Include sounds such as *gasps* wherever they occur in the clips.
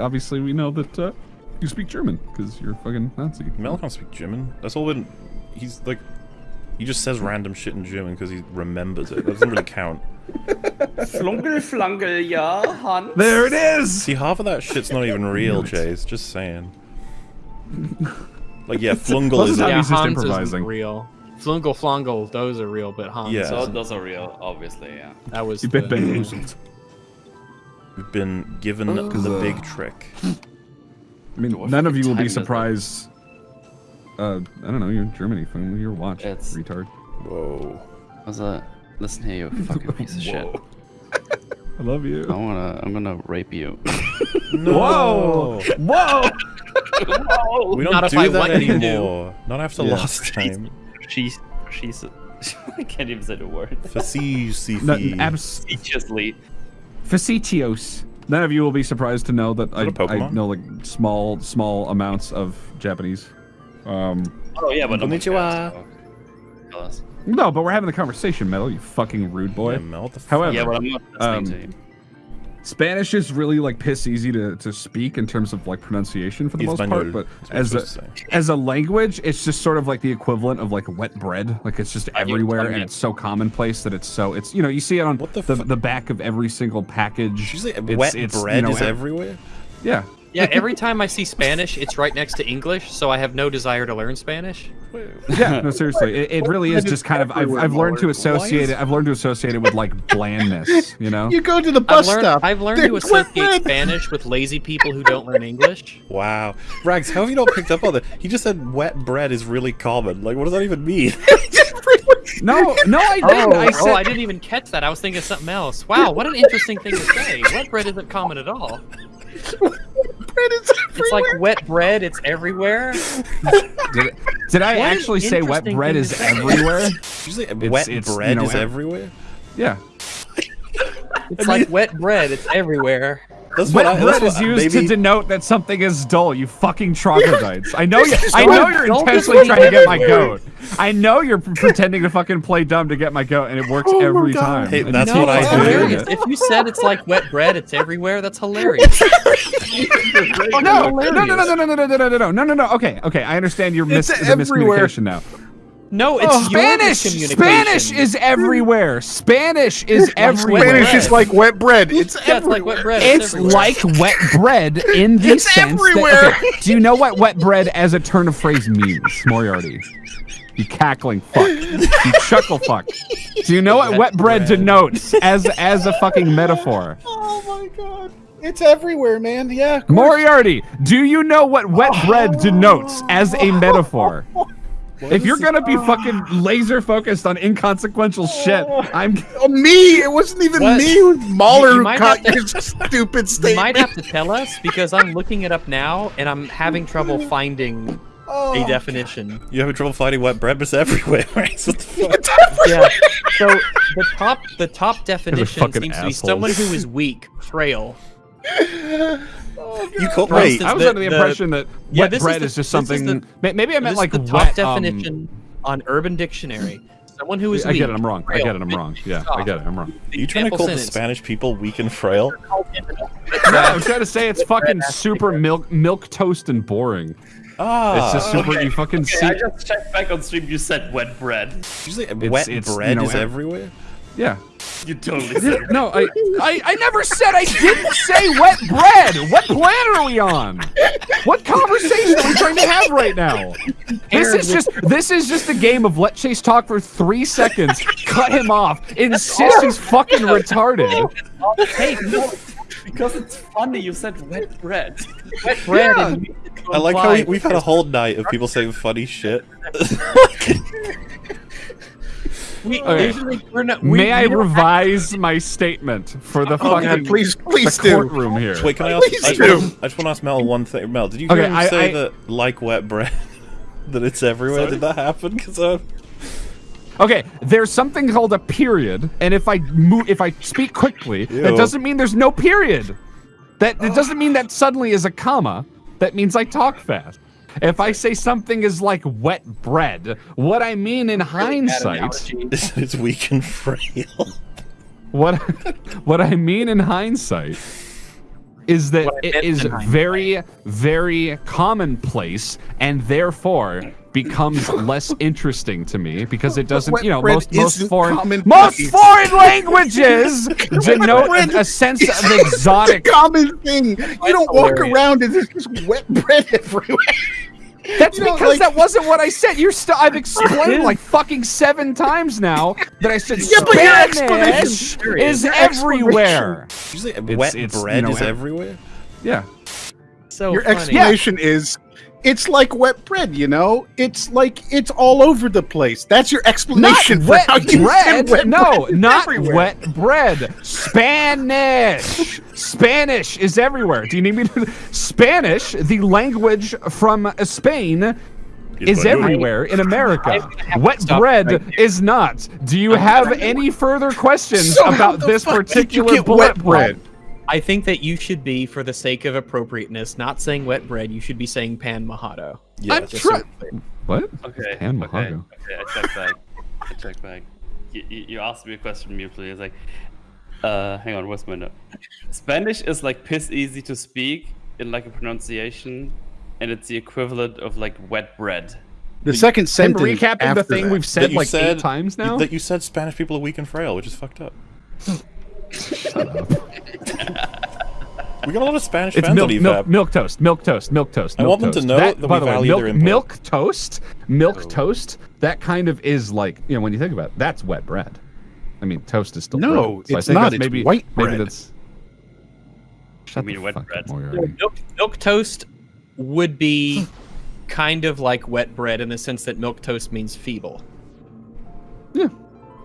Obviously, we know that uh, you speak German because you're a fucking Nazi. Mel can't speak German. That's all been. He's like. He just says random shit in German because he remembers it. That doesn't really count. *laughs* Flunkel, flunkel, ja, Hans. There it is. See, half of that shit's not even real, Chase. Just saying. *laughs* Like, yeah, Flungle is. it's how A, he's just Hans improvising. isn't real. Flungle Flongle, those are real, but Hans. Yeah. So isn't. those are real, obviously, yeah. that was You've been the- bamboozled. We've been given the uh, big trick. I mean, What none of you will be surprised. Uh, I don't know. You're in Germany. Fucking your watch, It's- retard. Whoa. What's that? Listen here, you fucking piece of shit. *laughs* I love you. I wanna, I'm gonna rape you. *laughs* No. Whoa! Whoa! We don't Not if do I that let you do. anymore. Not after Yeah. last time. She's, she's, *laughs* I can't even say the word. Facetious. No, abs- Facetiously. Facetious. None of you will be surprised to know that I, that a I Pokemon? know like small, small amounts of Japanese. Um, Oh yeah, but no one Konnichiwa. tell us. no, but we're having the conversation, Metal. You fucking rude boy. Yeah, Mel, what the fuck? However, Yeah, but I'm not listening Um, to you. Spanish is really like piss easy to, to speak in terms of like pronunciation for the most part, but that's what you're as a supposed to say. as a language, it's just sort of like the equivalent of like wet bread. Like it's just everywhere, and it's so commonplace that it's so it's you know you see it on What the the, the back of every single package. Did you say It's- wet it's, you bread know, is everywhere? Yeah, Yeah, every time I see Spanish, it's right next to English, so I have no desire to learn Spanish. yeah. *laughs* No, seriously, it, it really is just kind of I've, I've learned to associate it. I've learned to associate it with like blandness. You know. You go to the I've bus learned, stop. I've learned to associate bread. Spanish with lazy people who don't learn English. Wow. Rags, how have you not picked up on that? He just said wet bread is really common. Like, what does that even mean? *laughs* No, no, I Oh, didn't. I oh, I didn't even catch that. I was thinking of something else. Wow, what an interesting thing to say. Wet bread isn't common at all. *laughs* Bread is It's like wet bread, it's everywhere. did, did I What actually say wet bread is everywhere? Did you say wet it's, you bread know, is everywhere? Yeah. It's like wet bread, it's everywhere. That's Wet what I, bread that's is what, used maybe, to denote that something is dull. You fucking troglodytes. I know *laughs* you. I know you're intentionally trying to get my goat. I know you're pretending to fucking play dumb to get my goat, and it works Oh every God. time. Hey, that's you what I keep do. doing Hilarious. If you said it's like wet bread, it's everywhere, that's hilarious. *laughs* Oh, no, no, no, no, no, no, no, no, no, no, no, no, no, no. Okay, okay. I understand your mis- It's the everywhere. miscommunication now. No, it's Oh, your Spanish. miscommunication. Spanish is everywhere. Spanish is everywhere. Spanish bread. is like wet bread. It's Yeah, it's like wet bread. It's everywhere. like wet bread in the It's sense everywhere. that. Okay, do you know what wet bread as a turn of phrase means, Moriarty? You cackling fuck. You chuckle fuck. Do you know what wet, Wet bread, bread. denotes as as a fucking metaphor? *laughs* Oh my god. It's everywhere, man. Yeah. Moriarty, do you know what wet bread denotes as a *laughs* metaphor? Oh If you're gonna be oh. fucking laser focused on inconsequential shit, oh. I'm Oh, me. It wasn't even What? me. It was Mauler You who might caught have to- your stupid *laughs* You might have to tell us because I'm looking it up now and I'm having trouble finding Oh, a definition. You having trouble finding wet bread, but it's everywhere. Right? *laughs* So what the fuck? Yeah. So the top the top definition fucking seems to be someone who is weak, frail. *laughs* You caught For wait. I was the- under the, the- impression that Yeah, wet this is bread the- is, just this is something. the- maybe I meant like is the top wet. um, definition on Urban Dictionary. Someone who is I weak. get it. I'm wrong. I get it. I'm wrong. Yeah, I get it. I'm wrong. Are you trying to Example call the. Spanish people weak and frail? No, I'm trying to say it's fucking super milk milk toast and boring. Ah. It's just super. You fucking see. I just checked back on stream. You said wet bread. Did you say wet it's, you bread know, is everywhere? Yeah. You totally said it. No, I, I, I never said I didn't say wet bread. What planet are we on? What conversation are we trying to have right now? This is just this is just a game of let Chase talk for three seconds, cut him off, insist he's fucking retarded. Hey, no, Because it's funny. You said wet bread. wet bread Yeah. is I like how we, we've had a whole night of people saying funny shit. *laughs* We, Okay. usually we're not, we, May I we don't revise my statement for the Oh fucking god, please, please the do. courtroom here? Wait, can I ask? Please I just, do. wanna, I just want to ask Mel one thing. Mel, did you hear Okay, him I- say I- that like wet bread, *laughs* that it's everywhere? Did that happen? Because uh, Okay, there's something called a period, and if I move, if I speak quickly, that doesn't mean there's no period. That it doesn't mean that suddenly is a comma. That means I talk fast. If I say something is like wet bread, what I mean in hindsight, is *laughs* it's weak and frail. what *laughs* what I mean in hindsight is that What I it meant is in hindsight. very, very commonplace and therefore becomes less interesting to me because it doesn't, you know, most most foreign most foreign languages *laughs* denote a, a sense of *laughs* exotic. It's a common thing. You don't walk around and there's just wet bread *laughs* everywhere. That's You know, because like- that wasn't what I said. You're still. I've explained like fucking seven times now that I said Yeah, but your explanation- Spanish is Your everywhere. Did you say It's- wet it's, you bread know, is everywhere? Yeah. So Your funny. explanation is it's like wet bread, you know? It's like it's all over the place. That's your Not explanation for wet how you bread. said wet no, bread is not everywhere. wet bread. Spanish. Spanish is everywhere. Do you need me to? Spanish, the language from Spain, is everywhere in America. I'm gonna have to Wet bread right there. is not. Do you have any further questions So about this fuck did you particular bullet wet bread? Bread? I think that you should be, for the sake of appropriateness, not saying wet bread. You should be saying pan mojado. Yes. I'm Just so trying. it's clear. What? Okay. Pan okay. Mojado. Okay. I check back. I check back. You, you, you asked me a question mutely. It's like, uh, hang on. Where's my note? Spanish is like piss easy to speak in like a pronunciation, and it's the equivalent of like wet bread. The second And sentence recapping the thing that. we've said like said eight times now. That you said Spanish people are weak and frail, which is fucked up. We got a lot of Spanish It's fans milk, on milk, EVAP. milk toast, milk toast, milk toast. I milk want them to know that, that by we the way, milk, their input. milk toast, milk Oh. toast. That kind of is like you know when you think about it, that's wet bread. I mean, toast is still No, bread. So I it's think not, it's maybe white maybe bread. that's. Shut mean the wet fuck up, bread? Moriarty. Milk, milk toast would be kind of like wet bread in the sense that milk toast means feeble. Yeah,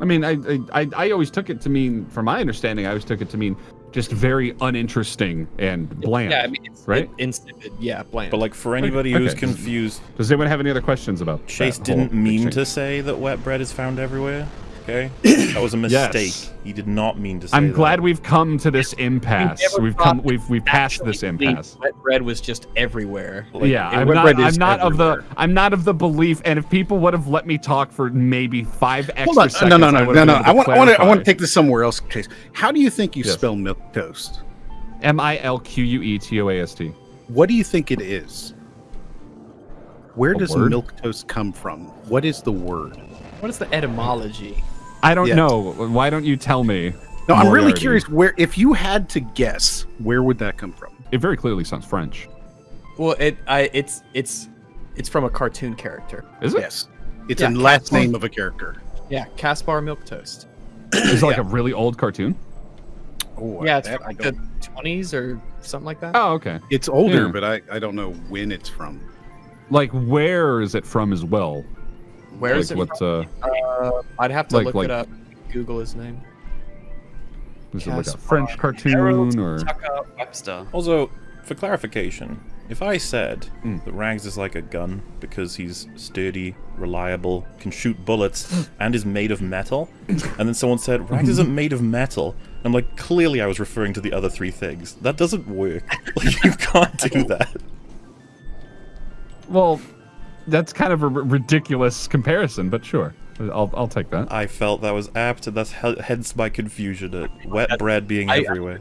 I mean, I, I I I always took it to mean, from my understanding, I always took it to mean just very uninteresting and bland. Yeah, I mean, it's right? it- insipid. Yeah, bland. But like for anybody who's confused, Does anyone have any other questions about Chase that didn't mean exchange? to say that wet bread is found everywhere. Okay, *coughs* that was a mistake. Yes. He did not mean to say I'm that. glad we've come to this impasse. never We've come. We've we've passed this impasse. Wet bread was just everywhere. yeah, I'm not. I'm is not of the. I'm not of the belief. And if people would have let me talk for maybe five extra Hold on. seconds, No, no, no, would no, no. I want, I want, to, I want to take this somewhere else, Chase. How do you think you Yes. spell milk toast? M I L Q U E T O A S T. What do you think it is? Where A does word? milk toast come from? What is the word? What is the etymology? I don't Yes. know. Why don't you tell me? No, I'm really curious. Where, if you had to guess, where would that come from? It very clearly sounds French. Well, it I it's it's it's from a cartoon character. Is it? Yes, it's Yeah, a last Caspar. name of a character. Yeah, Caspar Milquetoast. Is it like a really old cartoon? Oh, yeah, it's from like the twenties or something like that. Oh, okay. It's older, Yeah. but I, I don't know when it's from. Like, where is it from as well? Where is like, it what's from? uh? Uh, I'd have to like- look like- it up. Google his name. Is it like a French cartoon Harold or? Tucker Webster. Also, for clarification, if I said Mm. that Rags is like a gun because he's sturdy, reliable, can shoot bullets, *gasps* and is made of metal, and then someone said Rags isn't *laughs* made of metal, I'm like, clearly I was referring to the other three things. That doesn't work. *laughs* Like, you can't do that. Well, that's kind of a r- ridiculous comparison, but sure, I'll I'll take that. I felt that was apt, and that's he- hence my confusion at wet bread being I- everywhere.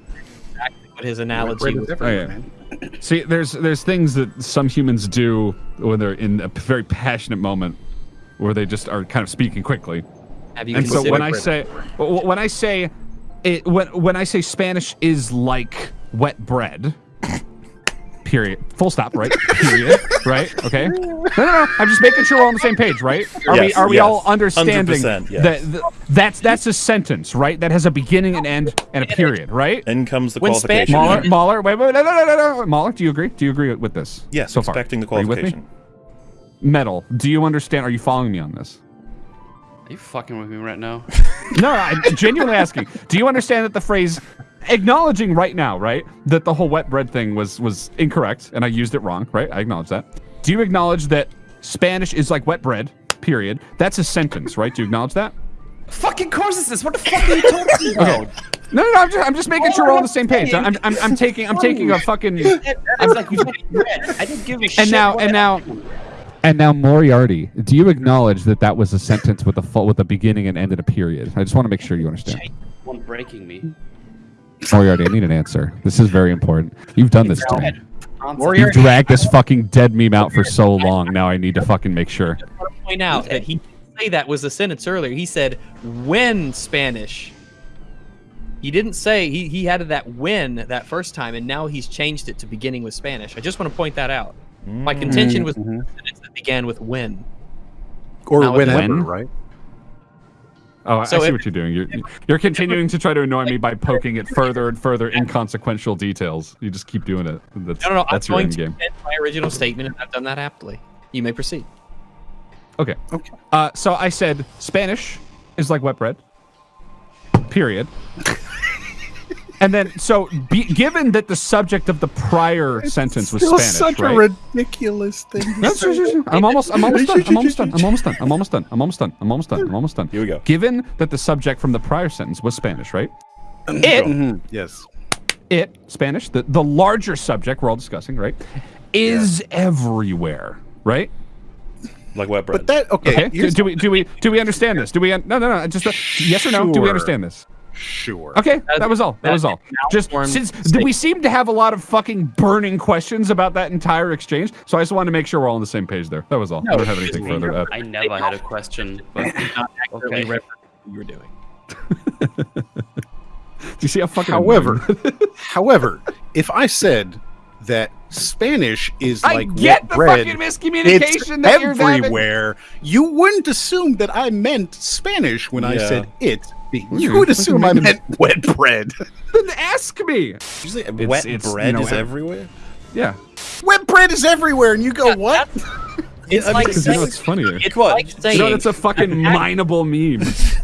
What his analogy was. everywhere, Oh, yeah. man. See, there's there's things that some humans do when they're in a very passionate moment, where they just are kind of speaking quickly. Have you And so when I say when I say it when when I say Spanish is like wet bread. Period. Full stop. Right. Period. right. Okay. No, no, no. I'm just making sure we're on the same page. Right. Are we Are we yes. all understanding yes. that that that's that's a sentence, right? That has a beginning, an end, and a period, right? In comes the When Spanish- qualification. Mauler, Mauler, wait, wait, no, no, no, no, no. Mauler, do you agree? Do you agree with this? Yes, so far. expecting the Are you with me? qualification. Metal, do you understand? Are you following me on this? Are you fucking with me right now? *laughs* No, I'm genuinely asking. Do you understand that the phrase acknowledging right now, right, that the whole wet bread thing was was incorrect and I used it wrong, right? I acknowledge that. Do you acknowledge that Spanish is like wet bread? Period. That's a sentence, right? Do you acknowledge that? fucking course it's this. What the fuck are you talking *laughs* about? Okay. No, no, no. I'm just, I'm just making sure we're all on the same page. I'm, I'm, I'm taking, I'm taking a fucking. *laughs* I'm like, I didn't give a shit. And now, and now, and now, Moriarty, do you acknowledge that that was a sentence with a full, with a beginning and end and a period? I just want to make sure you understand. one breaking me. Moriarty, I need an answer. This is very important. You've done this to me. You've dragged this fucking dead meme out for so long. Now I need to fucking make sure. I want to point out that he didn't say that was the sentence earlier. He said when Spanish. He didn't say he, he had that when that first time, and now he's changed it to beginning with Spanish. I just want to point that out. My contention mm-hmm. was the sentence that began with when. Or Now with whenever, when? right? Oh, I see if- what you're doing. You're, you're continuing to try to annoy me by poking at further and further inconsequential details. You just keep doing it. That's, No, no, no. that's I'm your going end to game. defend my original statement, and I've done that aptly. You may proceed. Okay. Okay. Uh, so I said Spanish is like wet bread. Period. And then, so be, given that the subject of the prior sentence was Still Spanish, such right? a ridiculous thing. to No, sure, say. sure, sure. I'm almost, I'm almost done. I'm almost done. I'm almost done. I'm almost done. I'm almost done. I'm almost done. I'm almost done. Here we go. Given that the subject from the prior sentence was Spanish, right? It, Mhm, Yes. it, Spanish, the, the larger subject we're all discussing, right, is everywhere, right? Like wet bread. But that okay. Okay. Do, do we do we do we understand this? Do we un- no no no just uh, yes or no? Do we understand this? Sure. Okay, that was all. That that was all. Just since statement. we seem to have a lot of fucking burning questions about that entire exchange, so I just wanted to make sure we're all on the same page there. That was all. I don't have anything further to add. I never had a question, but *laughs* Not accurately Okay. reference what you were doing. *laughs* Do you see how fucking? However, however, if I said that Spanish is I like get wet the bread, fucking it's miscommunication that you're everywhere. You wouldn't assume that I meant Spanish when I said it. You would assume I meant wet bread. *laughs* Then ask me. Usually, It's- wet it's, you bread know, is everywhere. Yeah, wet bread is everywhere, and you go, "What?" It's I mean, like because you know saying, what's funnier. it's Come on, like saying, You know that's a fucking *laughs* mineable meme.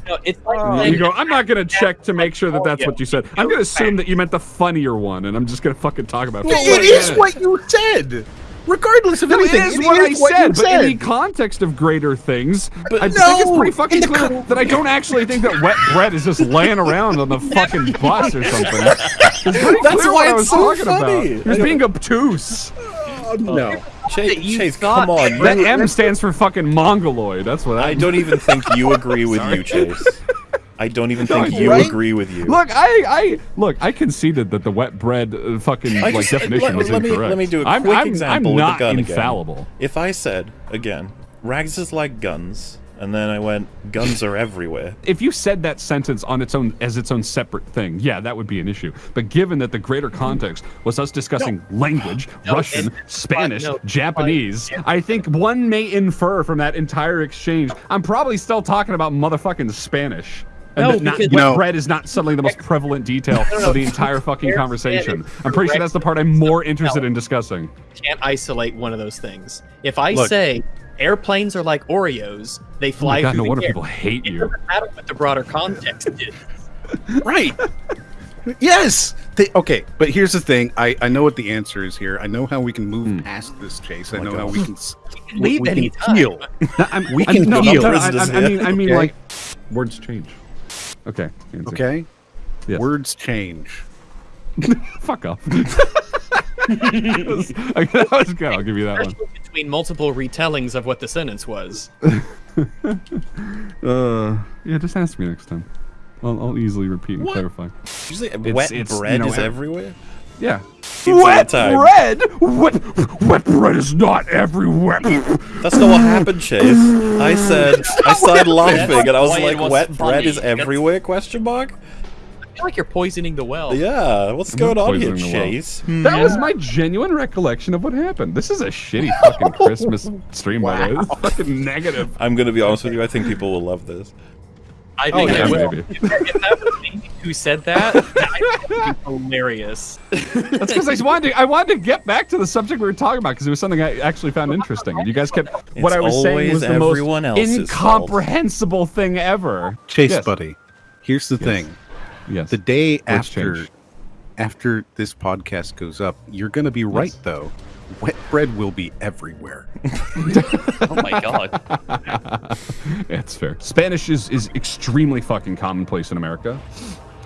no, it's like Uh, you go, I'm not gonna check to make sure that that's what you said. I'm gonna assume that you meant the funnier one, and I'm just gonna fucking talk about it. for it 20 what you said. Regardless of No, it anything, is what I you said, but in the context of greater things, But I think it's pretty fucking clear that I don't actually think that wet bread is just laying around on the *laughs* fucking bus or something. It's That's why what I it's was so funny. about. He was being obtuse. Oh, no. Chase, you Chase come on. That M stands for fucking mongoloid. That's what I I don't even think you agree with you, Chase. I don't even *laughs* think you right? agree with you. Look, I, I look. I conceded that the wet bread uh, fucking I like definition let, was let me, incorrect. let me do a I'm, quick I'm, example I'm with not the gun infallible. again. If I said again, rags is like guns, and then I went, guns are everywhere. *laughs* If you said that sentence on its own as its own separate thing, yeah, that would be an issue. But given that the greater context was us discussing language, Russian, Spanish, no, Japanese, I think one may infer from that entire exchange, I'm probably still talking about motherfucking Spanish. And No, not, because- wet No. bread is not suddenly the most *laughs* prevalent detail of the entire fucking conversation. I'm pretty sure that's the part I'm more interested in discussing. can't isolate one of those things. If I Look. say airplanes are like Oreos, they Oh fly my god, through no the wonder air. people hate It you. doesn't matter what the broader context is. *laughs* Right. yes. They, okay, but here's the thing. I, I know what the answer is here. I know how we can move Hmm. past this chase. I Oh my know how we can. *laughs* s- can leave we any can time. heal. No, I'm, We can no, heal. no, I, I, I mean, I mean, Okay. like words change. Okay. answer. Okay. Yes. Words change. *laughs* Fuck off. *laughs* that, was, that was good. I'll give you that one. Between multiple retellings of what the sentence was. *laughs* Uh, yeah, just ask me next time. I'll, I'll easily repeat and What? clarify. Usually, It's- wet it's, you bread know, is everywhere. Yeah. Seems like a time. bread? Wet, wet bread is not everywhere. That's not what happened, Chase. I said *laughs* I started laughing, and I was like, was "Wet bread is everywhere?" Question mark. I feel like you're poisoning the well. Yeah, what's I'm going on here, poisoning the well. Chase? Hmm. That was my genuine recollection of what happened. This is a shitty fucking Christmas *laughs* stream, by the way. This is *laughs* fucking negative. I'm gonna be honest with you. I think people will love this. I Oh, think yeah, I will. maybe. If, that, if that was me who said that, *laughs* that would be hilarious. That's because I wanted to, I wanted to get back to the subject we were talking about because it was something I actually found *laughs* interesting. You guys kept what I was saying was the most else's incomprehensible thing ever. Chase, Yes. buddy. Here's the thing. Yes. The day Words after change. After this podcast goes up, you're gonna be right though. Wet bread will be everywhere. *laughs* Oh my god. That's fair. Spanish is, is extremely fucking commonplace in America.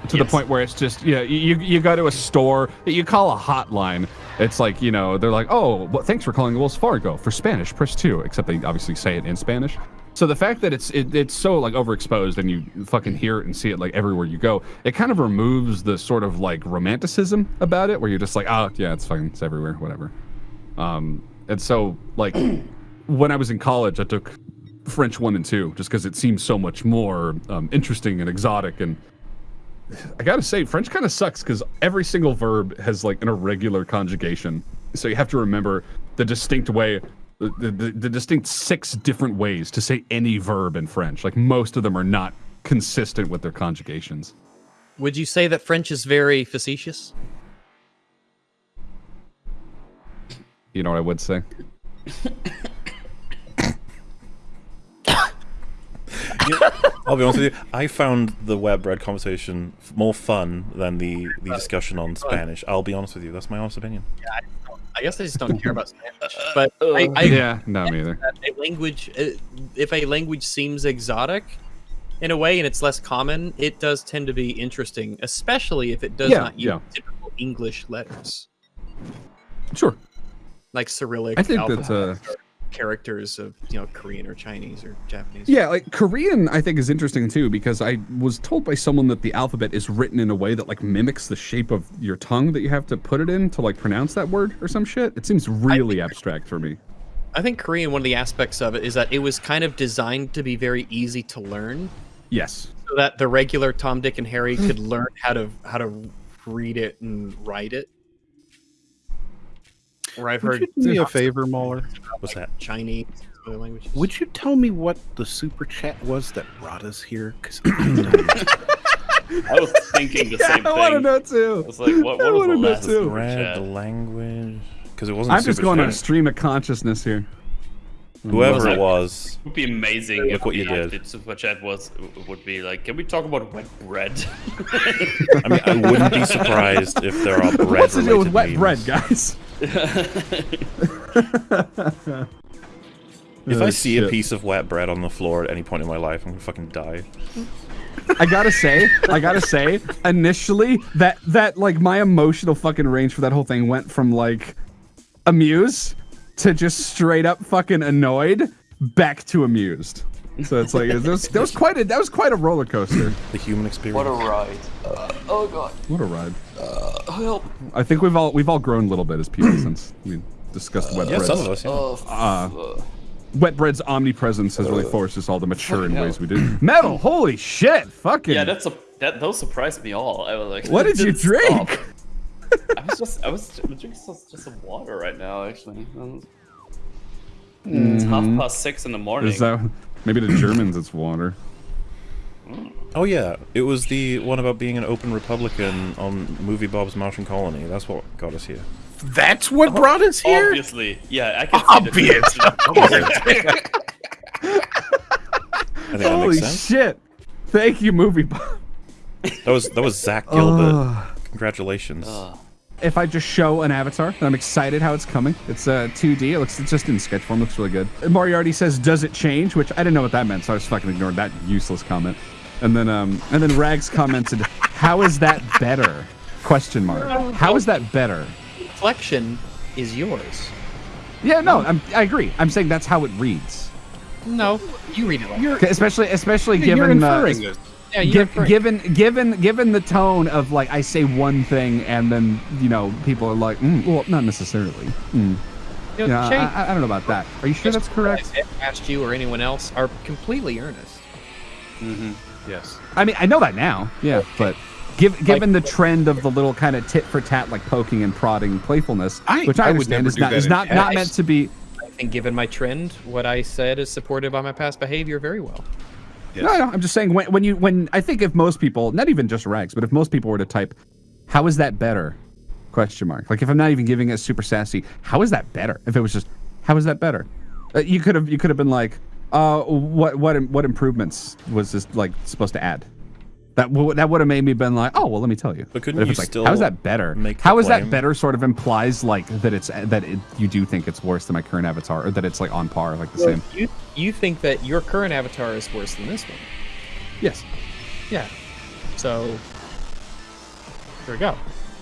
To the point where it's just, yeah, you, you go to a store, you call a hotline. It's like, you know, they're like, oh, well, thanks for calling Wells Fargo. For Spanish, press two. Except they obviously say it in Spanish. So the fact that it's it, it's so like overexposed and you fucking hear it and see it like everywhere you go, it kind of removes the sort of like romanticism about it, where you're just like, oh yeah, it's fucking it's everywhere, whatever. Um, and so like *clears throat* when I was in college, I took French one and two just because it seemed so much more um, interesting and exotic. And I gotta say, French kind of sucks because every single verb has like an irregular conjugation. So you have to remember the distinct way, the, the, the distinct six different ways to say any verb in French. Like most of them are not consistent with their conjugations. Would you say that French is very facetious? You know what I would say? *coughs* I'll be honest with you. I found the web bread conversation more fun than the, the discussion on Spanish. I'll be honest with you. That's my honest opinion. I guess I just don't care about Spanish. *laughs* But I, I yeah, no, me either. a language, uh, if a language seems exotic in a way and it's less common, it does tend to be interesting, especially if it does Yeah, not use yeah. typical English letters Sure. like Cyrillic I think that's, uh, or characters of you know Korean or Chinese or Japanese. Yeah, like Korean, I think is interesting too because I was told by someone that the alphabet is written in a way that like mimics the shape of your tongue that you have to put it in to like pronounce that word or some shit. It seems really abstract for me. I think Korean. One of the aspects of it is that it was kind of designed to be very easy to learn, Yes. so that the regular Tom, Dick, and Harry could learn how to how to read it and write it. Where I've Would heard you do me a favor, Mauler? What's that? Chinese other languages. Would you tell me what the super chat was that brought us here? Because *clears throat* I was thinking the *laughs* same thing. I want to know too. I was like, what, I what was wanna the know last too. super Bread, chat? the language. Because it wasn't I'm just super going on a stream of consciousness here. Whoever it it- was. It would be amazing Look if what you the did. active super chat was would be like, can we talk about wet bread? I mean, I wouldn't be surprised if there are bread *laughs* What's the deal with related wet memes. bread, guys? *laughs* If Oh, I see a piece of wet bread on the floor at any point in my life, I'm gonna fucking die. I gotta say, I gotta say, initially that that like my emotional fucking range for that whole thing went from like amused to just straight up fucking annoyed back to amused. So it's like that was, that was quite a that was quite a roller coaster. The human experience. what a ride! Uh, oh god! What a ride. Uh, help! I think we've all we've all grown a little bit as people *clears throat* since we discussed wet yeah, bread. some of us. Yeah. Oh, Wet bread's omnipresence has really forced us all to mature in ways we do. *clears throat* Metal, holy shit, fucking. yeah, that's a that those surprised me all. I was like, what did you *laughs* drink? I was just I was drinking just, just some water right now actually. Um, It's half mm-hmm. past six in the morning. Is that maybe the Germans? It's water. Oh yeah, it was the one about being an open Republican on MovieBob's Martian Colony. That's what got us here. That's what brought us here. Obviously, yeah, I can see Obvious. the *laughs* I think that Holy makes sense. shit! Thank you, movie. Bob. That was that was Zach Gilbert. Congratulations. if I just show an avatar, and I'm excited how it's coming. It's uh, 2D. It looks it's just in sketch form. Looks really good. And Moriarty says, "Does it change?" Which I didn't know what that meant, so I just fucking ignored that useless comment. And then um and then Rags commented, "How is that better?" Question mark. How is that better? reflection is yours. Yeah, no, I'm, I agree. I'm saying that's how it reads. No, you read it like You're, Especially, especially you're given inferring this. yeah, you're Gi- given given given the tone of like I say one thing and then you know people are like mm, well not necessarily mm. You know, yeah Shay, I, I don't know about that are you sure that's correct I asked you or anyone else are completely earnest. Yes. I mean I know that now yeah but give, given the trend of the little kind of tit for tat like poking and prodding playfulness I- which I, I would understand never is do not that is in not not meant to be I think, given my trend, what I said is supported by my past behavior very well. yes. no no I'm just saying when, when you when I think if most people not even just rags but if most people were to type how is that better question mark like if I'm not even giving it super sassy how is that better if it was just how is that better uh, you could have you could have been like uh what what what improvements was this like supposed to add that w- that would have made me been like oh well let me tell you But couldn't if you like still how is that better make the how is that better sort of implies like that it's that it, you do think it's worse than my current avatar or that it's like on par like the same You you think that your current avatar is worse than this one? yes Yeah. So there we go.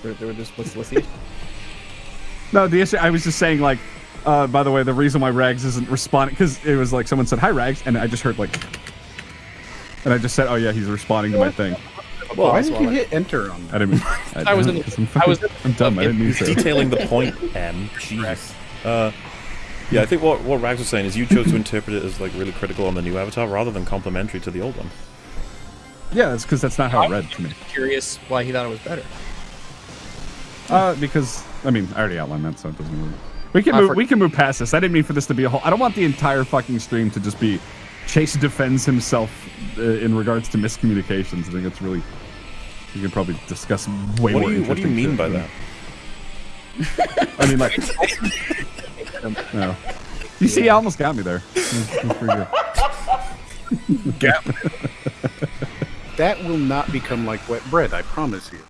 There, there, there's, what's, what's the *laughs* issue? No, the issue I was just saying like Uh, by the way, the reason why Rags isn't responding because it was like someone said hi Rags, and I just heard like, and I just said, oh yeah, he's responding to my thing. Well, Why did you hit enter on that? I didn't mean. I, *laughs* I was in the- I'm, I was in- I'm dumb. I didn't mean He's to. detailing the point, *laughs* M. Jeez. Uh, yeah, I think what, what Rags was saying is you chose to interpret it as like really critical on the new avatar rather than complimentary to the old one. Yeah, that's because that's not how it read to me. Curious why he thought it was better. Uh, because I mean, I already outlined that, so it doesn't really. We can move. we can move past this. I didn't mean for this to be a whole. I don't want the entire fucking stream to just be Chase defends himself uh, in regards to miscommunications. I think it's really. You can probably discuss way What more. do you What do you mean shit by that? *laughs* I mean, like. *laughs* no. You see, you almost got me there. That's- that's pretty good. *laughs* That will not become like wet bread, I promise you.